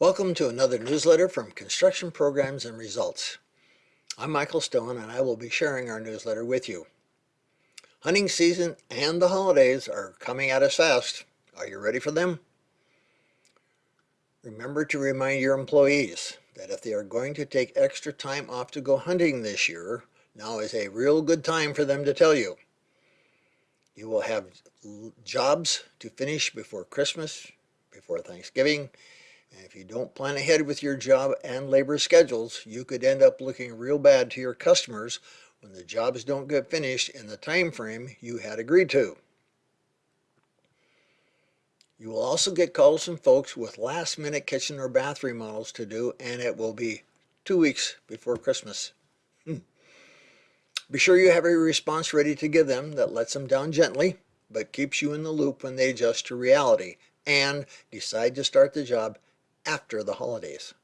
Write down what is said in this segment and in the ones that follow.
Welcome to another newsletter from Construction Programs and Results. I'm Michael Stone and I will be sharing our newsletter with you. Hunting season and the holidays are coming at us fast. Are you ready for them? Remember to remind your employees that if they are going to take extra time off to go hunting this year, now is a real good time for them to tell you. You will have jobs to finish before Christmas, before Thanksgiving, and if you don't plan ahead with your job and labor schedules, you could end up looking real bad to your customers when the jobs don't get finished in the time frame you had agreed to. You will also get calls from folks with last minute kitchen or bath remodels to do and it will be two weeks before Christmas. Hmm. Be sure you have a response ready to give them that lets them down gently but keeps you in the loop when they adjust to reality and decide to start the job after the holidays.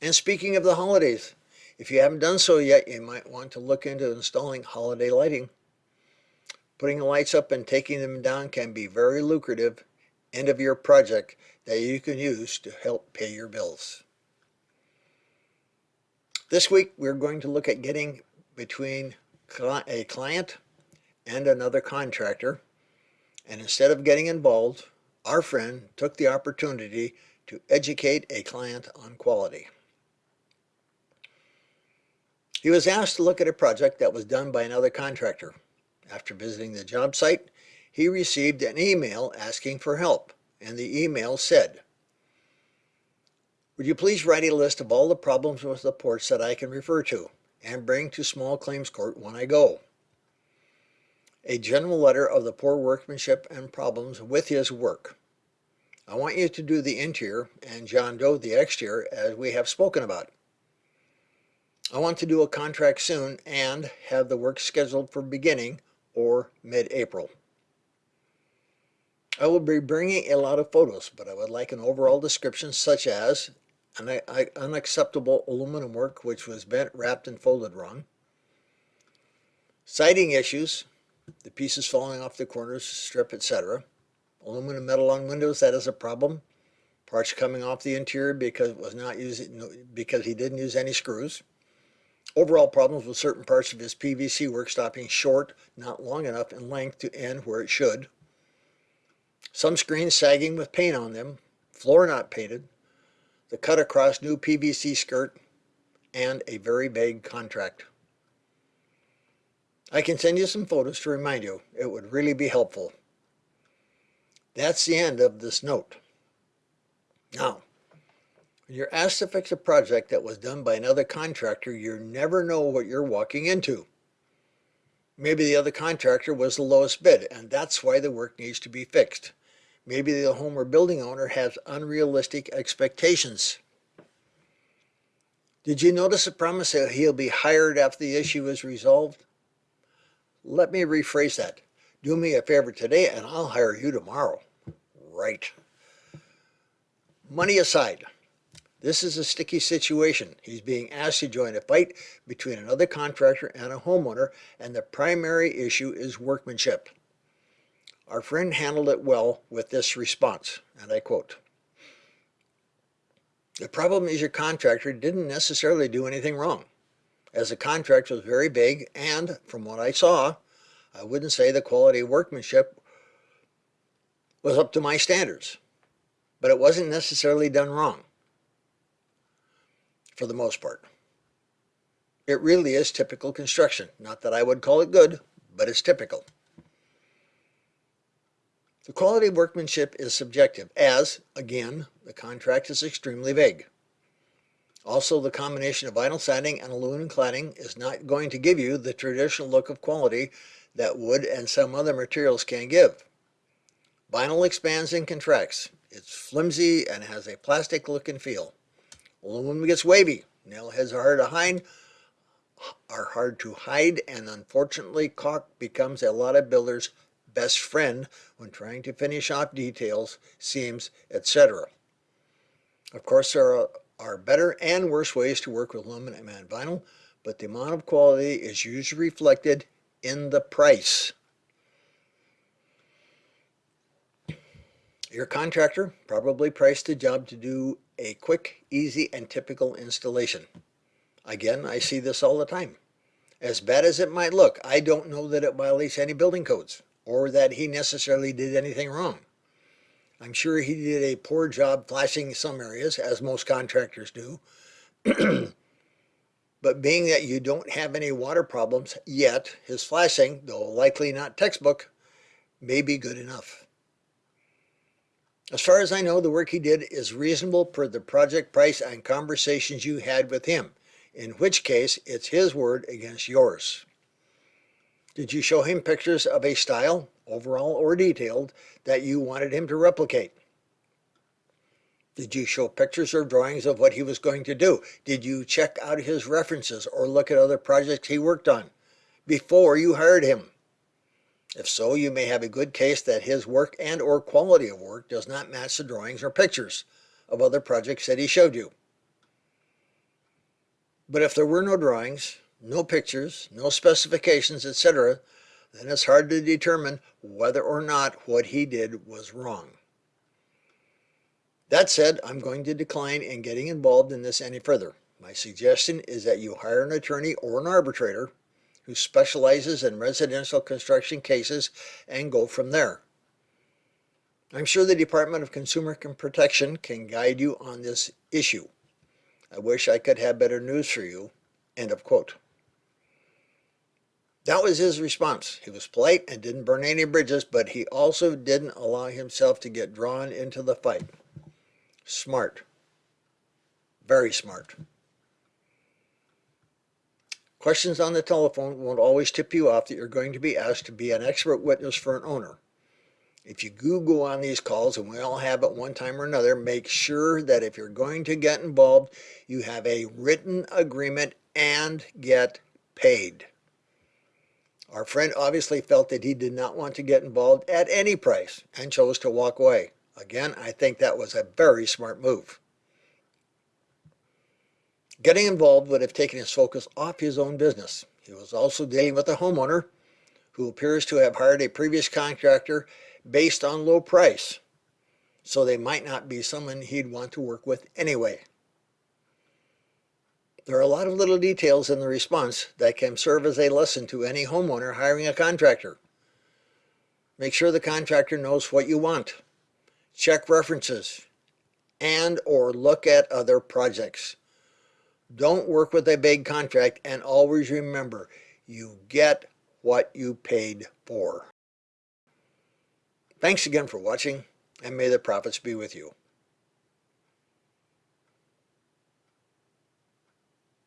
And speaking of the holidays, if you haven't done so yet, you might want to look into installing holiday lighting. Putting the lights up and taking them down can be very lucrative end of year project that you can use to help pay your bills. This week we're going to look at getting between a client and another contractor and instead of getting involved, our friend took the opportunity to educate a client on quality. He was asked to look at a project that was done by another contractor. After visiting the job site, he received an email asking for help, and the email said, Would you please write a list of all the problems with the ports that I can refer to and bring to small claims court when I go? A general letter of the poor workmanship and problems with his work. I want you to do the interior and John Doe the exterior as we have spoken about. I want to do a contract soon and have the work scheduled for beginning or mid-April. I will be bringing a lot of photos, but I would like an overall description such as an unacceptable aluminum work which was bent, wrapped, and folded wrong, siding issues, the pieces falling off the corners, strip, etc., aluminum metal on windows, that is a problem. Parts coming off the interior because it was not using because he didn't use any screws. Overall problems with certain parts of his PVC work stopping short, not long enough in length to end where it should. Some screens sagging with paint on them, floor not painted, the cut across new PVC skirt, and a very vague contract. I can send you some photos to remind you. It would really be helpful. That's the end of this note. Now, when you're asked to fix a project that was done by another contractor, you never know what you're walking into. Maybe the other contractor was the lowest bid, and that's why the work needs to be fixed. Maybe the home or building owner has unrealistic expectations. Did you notice the promise that he'll be hired after the issue is resolved? Let me rephrase that. Do me a favor today and I'll hire you tomorrow. Right. Money aside, this is a sticky situation. He's being asked to join a fight between another contractor and a homeowner, and the primary issue is workmanship. Our friend handled it well with this response, and I quote, The problem is your contractor didn't necessarily do anything wrong, as the contract was very big and, from what I saw, I wouldn't say the quality of workmanship was up to my standards, but it wasn't necessarily done wrong for the most part. It really is typical construction. Not that I would call it good, but it's typical. The quality of workmanship is subjective as, again, the contract is extremely vague. Also, the combination of vinyl siding and aluminum cladding is not going to give you the traditional look of quality that wood and some other materials can give. Vinyl expands and contracts. It's flimsy and has a plastic look and feel. Aluminum gets wavy. Nail heads are hard to hide, are hard to hide and unfortunately caulk becomes a lot of builders' best friend when trying to finish off details, seams, etc. Of course, there are, are better and worse ways to work with aluminum and vinyl, but the amount of quality is usually reflected in the price. Your contractor probably priced the job to do a quick, easy, and typical installation. Again, I see this all the time. As bad as it might look, I don't know that it violates any building codes or that he necessarily did anything wrong. I'm sure he did a poor job flashing some areas, as most contractors do. but being that you don't have any water problems yet, his flashing, though likely not textbook, may be good enough. As far as I know, the work he did is reasonable per the project price and conversations you had with him, in which case it's his word against yours. Did you show him pictures of a style, overall or detailed, that you wanted him to replicate? Did you show pictures or drawings of what he was going to do? Did you check out his references or look at other projects he worked on before you hired him? If so, you may have a good case that his work and or quality of work does not match the drawings or pictures of other projects that he showed you. But if there were no drawings, no pictures, no specifications, etc., then it's hard to determine whether or not what he did was wrong. That said, I'm going to decline in getting involved in this any further. My suggestion is that you hire an attorney or an arbitrator who specializes in residential construction cases and go from there. I'm sure the Department of Consumer Protection can guide you on this issue. I wish I could have better news for you. End of quote. That was his response. He was polite and didn't burn any bridges, but he also didn't allow himself to get drawn into the fight. Smart. Very smart. Questions on the telephone won't always tip you off that you're going to be asked to be an expert witness for an owner. If you Google on these calls, and we all have at one time or another, make sure that if you're going to get involved, you have a written agreement and get paid. Our friend obviously felt that he did not want to get involved at any price and chose to walk away. Again, I think that was a very smart move. Getting involved would have taken his focus off his own business. He was also dealing with a homeowner who appears to have hired a previous contractor based on low price, so they might not be someone he'd want to work with anyway. There are a lot of little details in the response that can serve as a lesson to any homeowner hiring a contractor. Make sure the contractor knows what you want. Check references and or look at other projects. Don't work with a big contract and always remember you get what you paid for. Thanks again for watching and may the profits be with you.